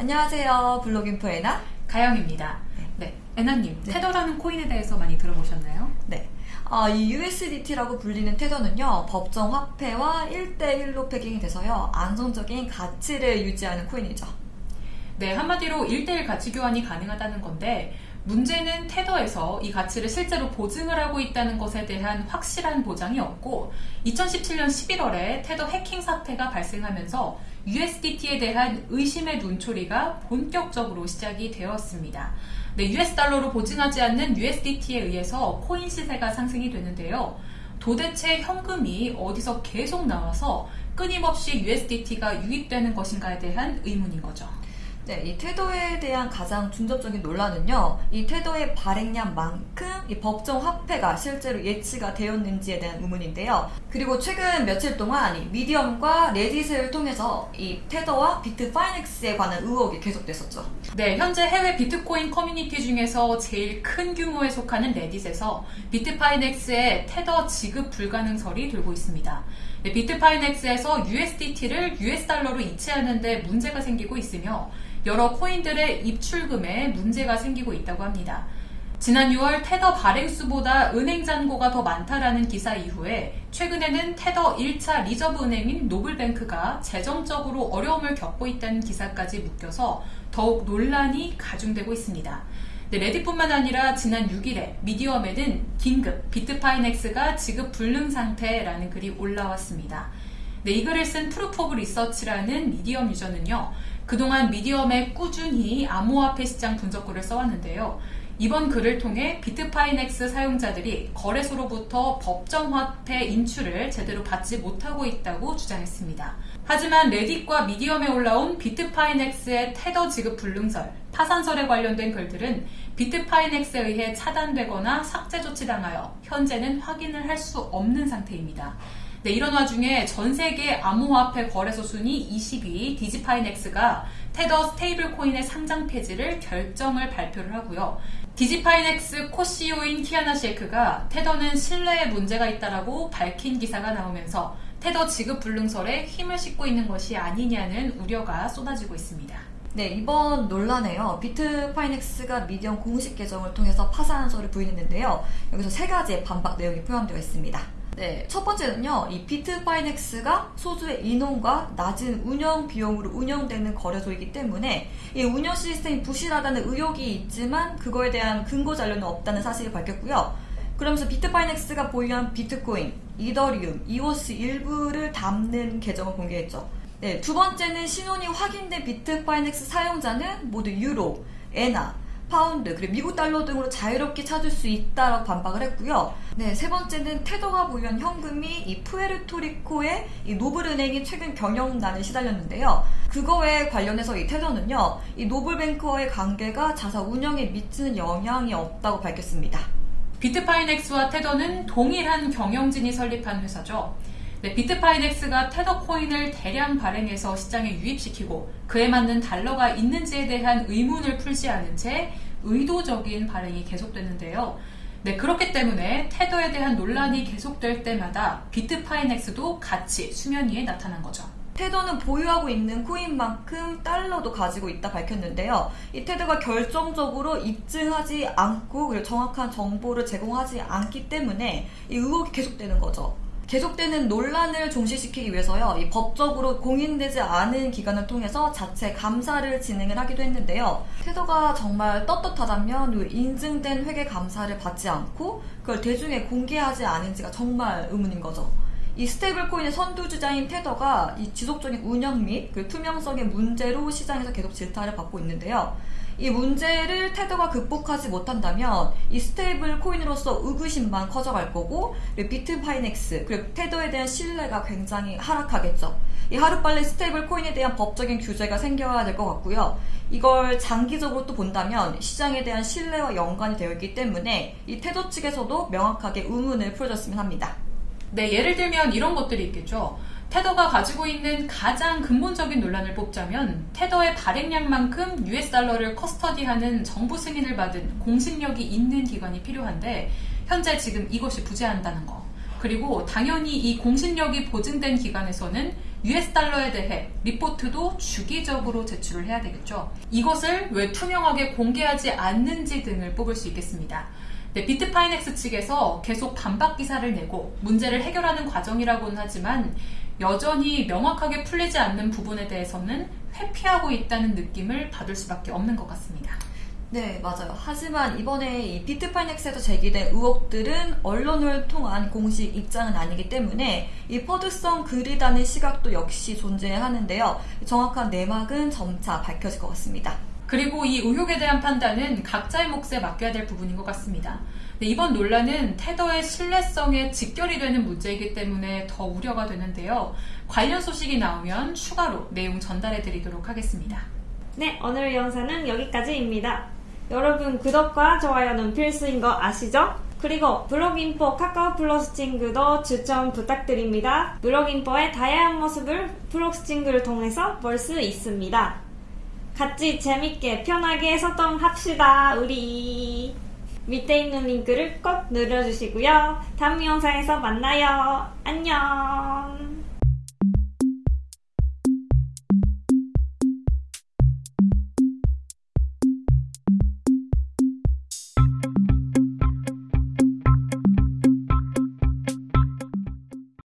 안녕하세요. 블로깅포 애나. 가영입니다. 네, 애나님, 네. 테더라는 코인에 대해서 많이 들어보셨나요? 네. 아, 이 USDT라고 불리는 테더는요, 법정 화폐와 1대1로 패깅이 돼서요, 안정적인 가치를 유지하는 코인이죠. 네, 한마디로 1대1 가치 교환이 가능하다는 건데, 문제는 테더에서 이 가치를 실제로 보증을 하고 있다는 것에 대한 확실한 보장이 없고, 2017년 11월에 테더 해킹 사태가 발생하면서 USDT에 대한 의심의 눈초리가 본격적으로 시작이 되었습니다. 네, US 달러로 보증하지 않는 USDT에 의해서 코인 시세가 상승이 되는데요. 도대체 현금이 어디서 계속 나와서 끊임없이 USDT가 유입되는 것인가에 대한 의문인 거죠. 네, 이 테더에 대한 가장 중점적인 논란은요, 이 테더의 발행량만큼 이 법정 화폐가 실제로 예치가 되었는지에 대한 의문인데요. 그리고 최근 며칠 동안 이 미디엄과 레딧을 통해서 이 테더와 비트파이넥스에 관한 의혹이 계속됐었죠. 네, 현재 해외 비트코인 커뮤니티 중에서 제일 큰 규모에 속하는 레딧에서 비트파이넥스의 테더 지급 불가능설이 돌고 있습니다. 네, 비트파이넥스에서 USDT를 US 달러로 이체하는데 문제가 생기고 있으며 여러 코인들의 입출금에 문제가 생기고 있다고 합니다. 지난 6월 테더 발행수보다 은행 잔고가 더 많다라는 기사 이후에 최근에는 테더 1차 reserve 은행인 노블뱅크가 재정적으로 어려움을 겪고 있다는 기사까지 묶여서 더욱 논란이 가중되고 있습니다. 네, 레딧뿐만 아니라 지난 6일에 미디엄에는 긴급 비트파이넥스가 지급 불능 상태라는 글이 올라왔습니다. 네, 이 글을 쓴 Proof of Research라는 미디엄 user는요. 그동안 미디엄에 꾸준히 암호화폐 시장 분석글을 써왔는데요. 이번 글을 통해 비트파이넥스 사용자들이 거래소로부터 법정화폐 인출을 제대로 받지 못하고 있다고 주장했습니다. 하지만 레딧과 미디엄에 올라온 비트파이넥스의 테더 지급 불능설, 파산설에 관련된 글들은 비트파이넥스에 의해 차단되거나 삭제 조치당하여 현재는 확인을 할 수 없는 상태입니다. 네, 이런 와중에 전 세계 암호화폐 거래소 순위 20위 디지파이넥스가 테더 stable coin의 상장 폐지를 결정을 발표를 하고요. 디지파이넥스 co-CEO인 키아나 셰이크가 테더는 신뢰에 문제가 있다라고 밝힌 기사가 나오면서 테더 지급 불능설에 힘을 싣고 있는 것이 아니냐는 우려가 쏟아지고 있습니다. 네, 이번 논란에요. 비트파이넥스가 미디엄 공식 계정을 통해서 파산설을 부인했는데요. 여기서 세 가지의 반박 내용이 포함되어 있습니다. 네, 첫 번째는요, 이 비트파이넥스가 소수의 인원과 낮은 운영 비용으로 운영되는 거래소이기 때문에 이 운영 시스템이 부실하다는 의혹이 있지만 그거에 대한 근거 자료는 없다는 사실을 밝혔고요. 그러면서 비트파이넥스가 보유한 비트코인, 이더리움, 이오스 일부를 담는 계정을 공개했죠. 네, 두 번째는 신원이 확인된 비트파이넥스 사용자는 모두 유로, 엔화, 파운드, 그리고 미국 달러 등으로 자유롭게 찾을 수 있다라고 반박을 했고요. 네, 세 번째는 테더가 보유한 현금이 이 푸에르토리코의 이 노블은행이 최근 경영난에 시달렸는데요. 그거에 관련해서 이 테더는요, 이 노블뱅크와의 관계가 자사 운영에 미치는 영향이 없다고 밝혔습니다. 비트파이넥스와 테더는 동일한 경영진이 설립한 회사죠. 네, 비트파이넥스가 테더 코인을 대량 발행해서 시장에 유입시키고 그에 맞는 달러가 있는지에 대한 의문을 풀지 않은 채 의도적인 발행이 계속되는데요. 네, 그렇기 때문에 테더에 대한 논란이 계속될 때마다 비트파이넥스도 같이 수면 위에 나타난 거죠. 테더는 보유하고 있는 코인만큼 달러도 가지고 있다 밝혔는데요. 이 테더가 결정적으로 입증하지 않고 그리고 정확한 정보를 제공하지 않기 때문에 이 의혹이 계속되는 거죠. 계속되는 논란을 종식시키기 위해서요, 이 법적으로 공인되지 않은 기관을 통해서 자체 감사를 진행을 하기도 했는데요. 테더가 정말 떳떳하다면 이 인증된 회계 감사를 받지 않고 그걸 대중에 공개하지 않은지가 정말 의문인 거죠. 이 stable coin의 선두주자인 테더가 이 지속적인 운영 및 그 투명성의 문제로 시장에서 계속 질타를 받고 있는데요. 이 문제를 테더가 극복하지 못한다면 이 stable coin으로서 의구심만 커져갈 거고 비트파이넥스 그리고 테더에 대한 신뢰가 굉장히 하락하겠죠. 이 하루빨리 stable coin에 대한 법적인 규제가 생겨야 될 것 같고요. 이걸 장기적으로 또 본다면 시장에 대한 신뢰와 연관이 되어 있기 때문에 이 테더 측에서도 명확하게 의문을 풀어줬으면 합니다. 네, 예를 들면 이런 것들이 있겠죠. 테더가 가지고 있는 가장 근본적인 논란을 뽑자면 테더의 발행량만큼 US 달러를 custody하는 정부 승인을 받은 공신력이 있는 기관이 필요한데 현재 지금 이것이 부재한다는 거. 그리고 당연히 이 공신력이 보증된 기관에서는 US 달러에 대해 리포트도 주기적으로 제출을 해야 되겠죠. 이것을 왜 투명하게 공개하지 않는지 등을 뽑을 수 있겠습니다. 네, 비트파이넥스 측에서 계속 반박 기사를 내고 문제를 해결하는 과정이라고는 하지만 여전히 명확하게 풀리지 않는 부분에 대해서는 회피하고 있다는 느낌을 받을 수밖에 없는 것 같습니다. 네, 맞아요. 하지만 이번에 이 비트파이넥스에서 제기된 의혹들은 언론을 통한 공식 입장은 아니기 때문에 이 FUD성 글이라는 시각도 역시 존재하는데요. 정확한 내막은 점차 밝혀질 것 같습니다. 그리고 이 의혹에 대한 판단은 각자의 몫에 맡겨야 될 부분인 것 같습니다. 네, 이번 논란은 테더의 신뢰성에 직결이 되는 문제이기 때문에 더 우려가 되는데요. 관련 소식이 나오면 추가로 내용 전달해 드리도록 하겠습니다. 네, 오늘 영상은 여기까지입니다. 여러분 구독과 좋아요는 필수인 거 아시죠? 그리고 블록인포 카카오 플러스 친구도 추천 부탁드립니다. 블록인포의 다양한 모습을 플러스 친구를 통해서 볼 수 있습니다. 같이 재밌게 편하게 소통합시다, 우리. 밑에 있는 링크를 꼭 눌러주시고요. 다음 영상에서 만나요. 안녕.